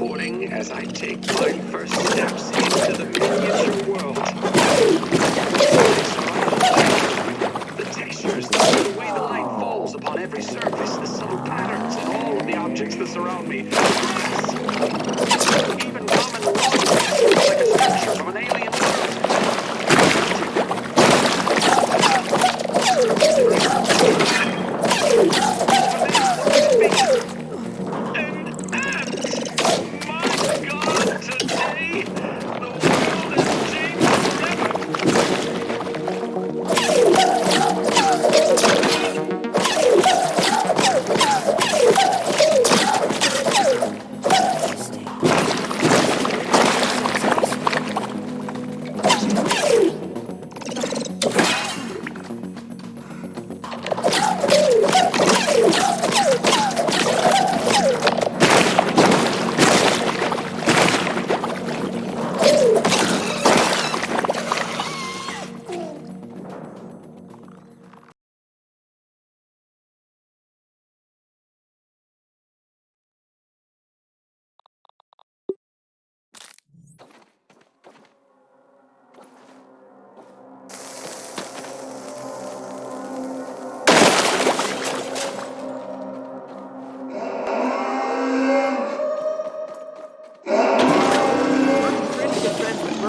recording as I take my first steps into the miniature world. The textures, the way the light falls upon every surface, the subtle patterns in all of the objects that surround me.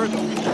further.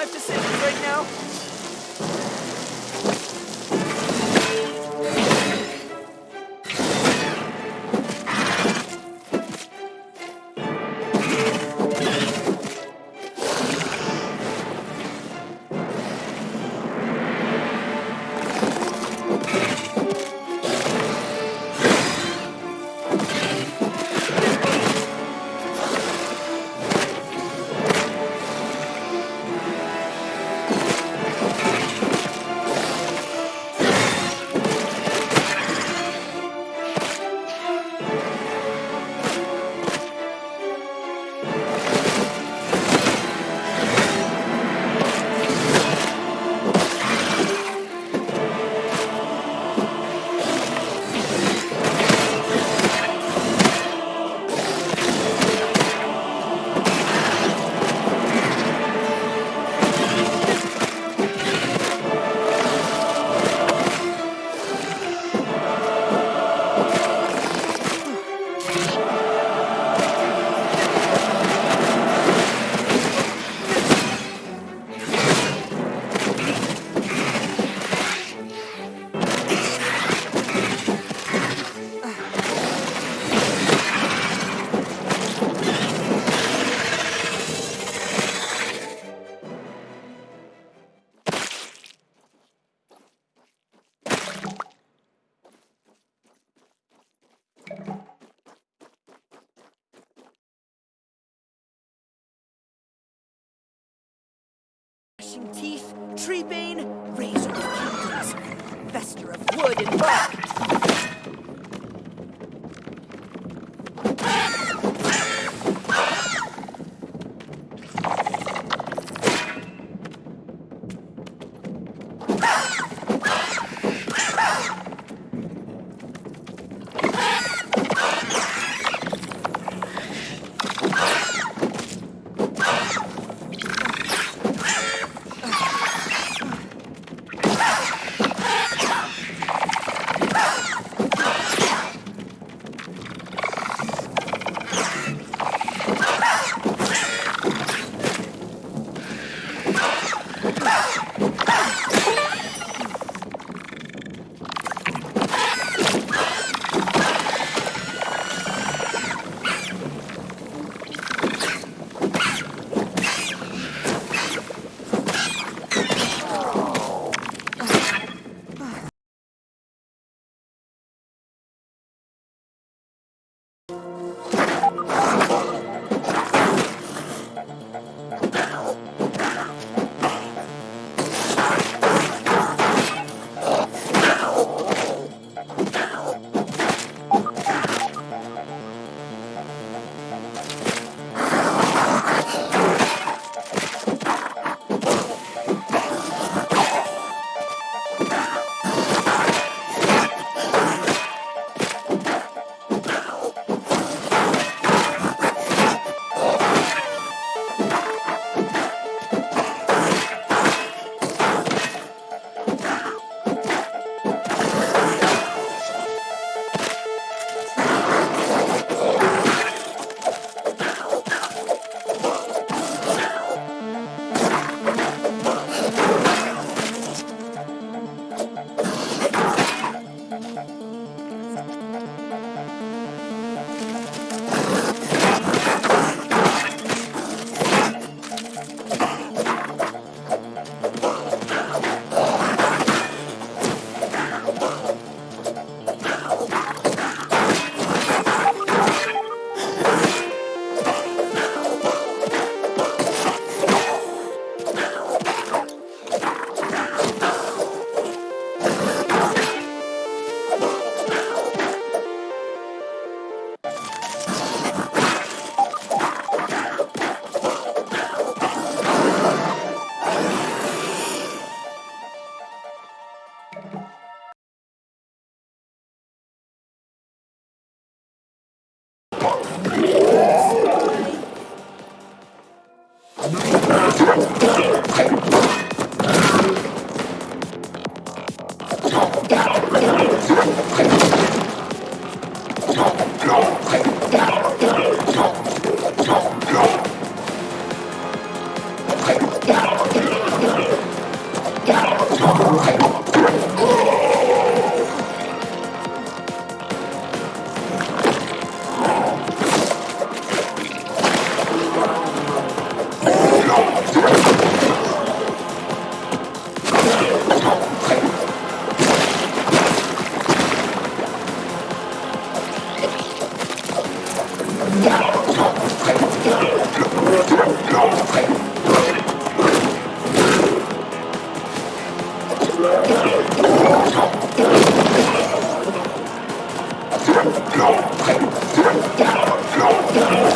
Life decisions right now. Gnashing teeth, tree bane, razor of kingdoms, fester of wood and bark. Go! Go! Go!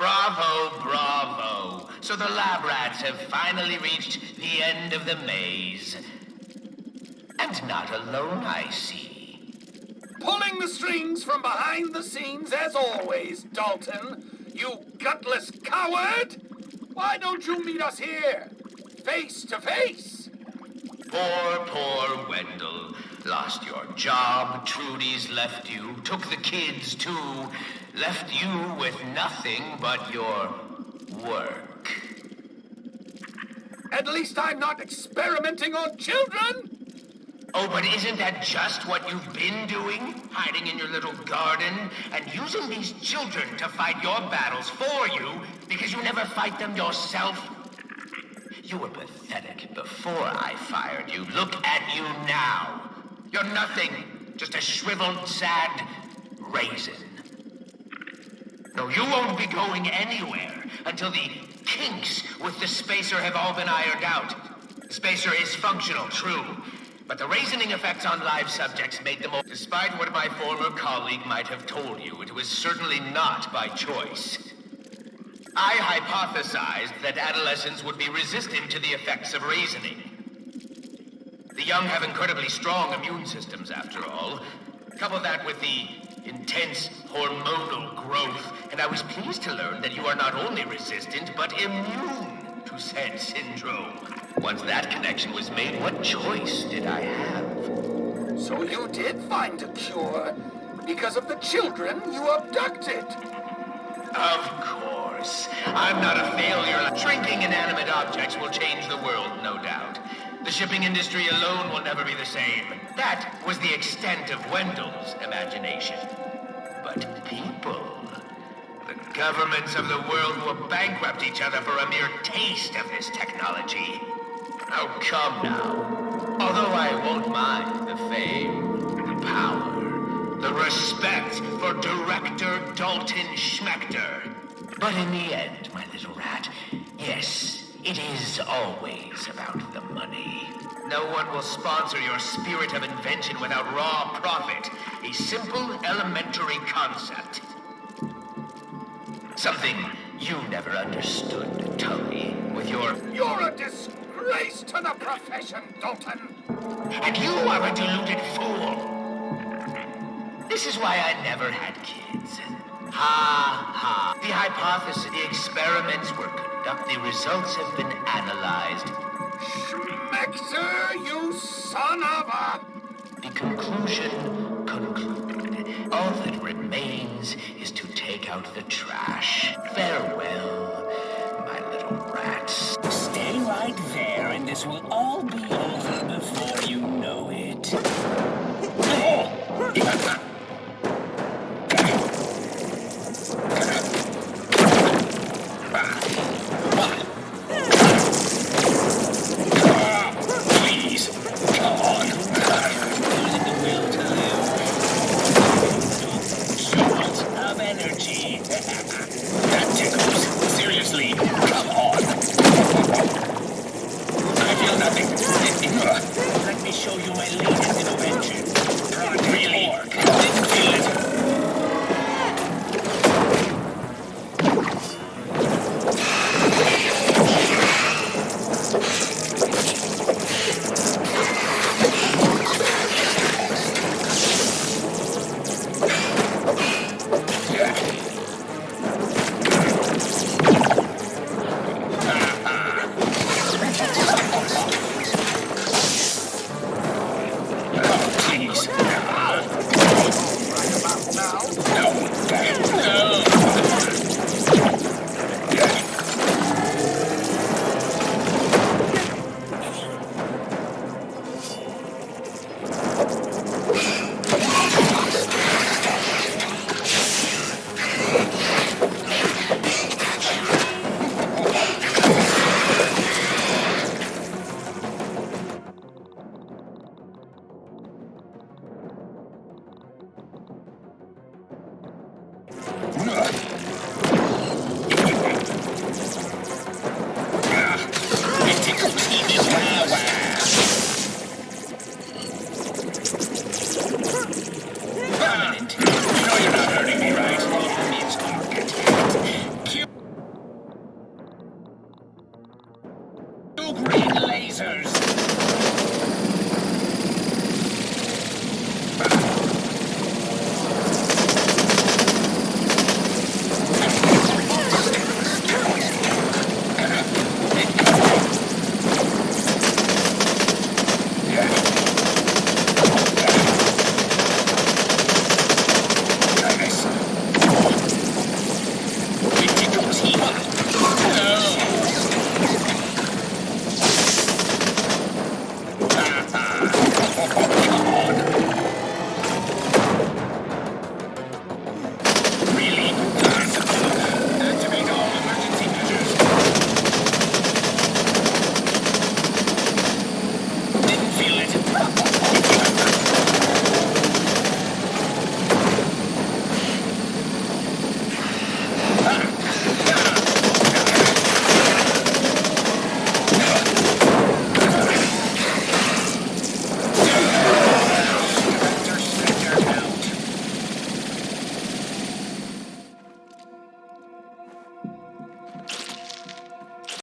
Bravo, bravo. So the lab rats have finally reached the end of the maze. And not alone, I see. Pulling the strings from behind the scenes as always, Dalton. You gutless coward! Why don't you meet us here? Face to face! Poor, poor Wendell. Lost your job, Trudy's left you, took the kids too, left you with nothing but your work. At least I'm not experimenting on children! Oh, but isn't that just what you've been doing? Hiding in your little garden and using these children to fight your battles for you because you never fight them yourself? You were pathetic before I fired you. Look at you now. You're nothing. Just a shriveled, sad raisin. No, you won't be going anywhere until the kinks with the spacer have all been ironed out. The spacer is functional, true. But the raisoning effects on live subjects made them all... Despite what my former colleague might have told you, it was certainly not by choice. I hypothesized that adolescents would be resistant to the effects of raisoning. The young have incredibly strong immune systems, after all. Couple that with the intense hormonal growth, and I was pleased to learn that you are not only resistant, but immune to said syndrome. Once that connection was made, what choice did I have? So you did find a cure because of the children you abducted. Of course. I'm not a failure. Shrinking inanimate objects will change the world, no doubt. The shipping industry alone will never be the same. That was the extent of Wendell's imagination. But people... The governments of the world will bankrupt each other for a mere taste of this technology. Oh, come now. Although I won't mind the fame, the power, the respect for Director Dalton Schmector. But in the end, my little rat, yes, it is always about the money. No one will sponsor your spirit of invention without raw profit. A simple, elementary concept. Something you never understood, Tully, with your... You're a disgrace to the profession, Dalton! And you are a deluded fool! This is why I never had kids. Ha ha. The hypothesis, the experiments were conducted. The results have been analyzed. Schmector, you son of a... The conclusion concluded. All that remains is to take out the trash. Farewell, my little rats. Stay right there, and this will all be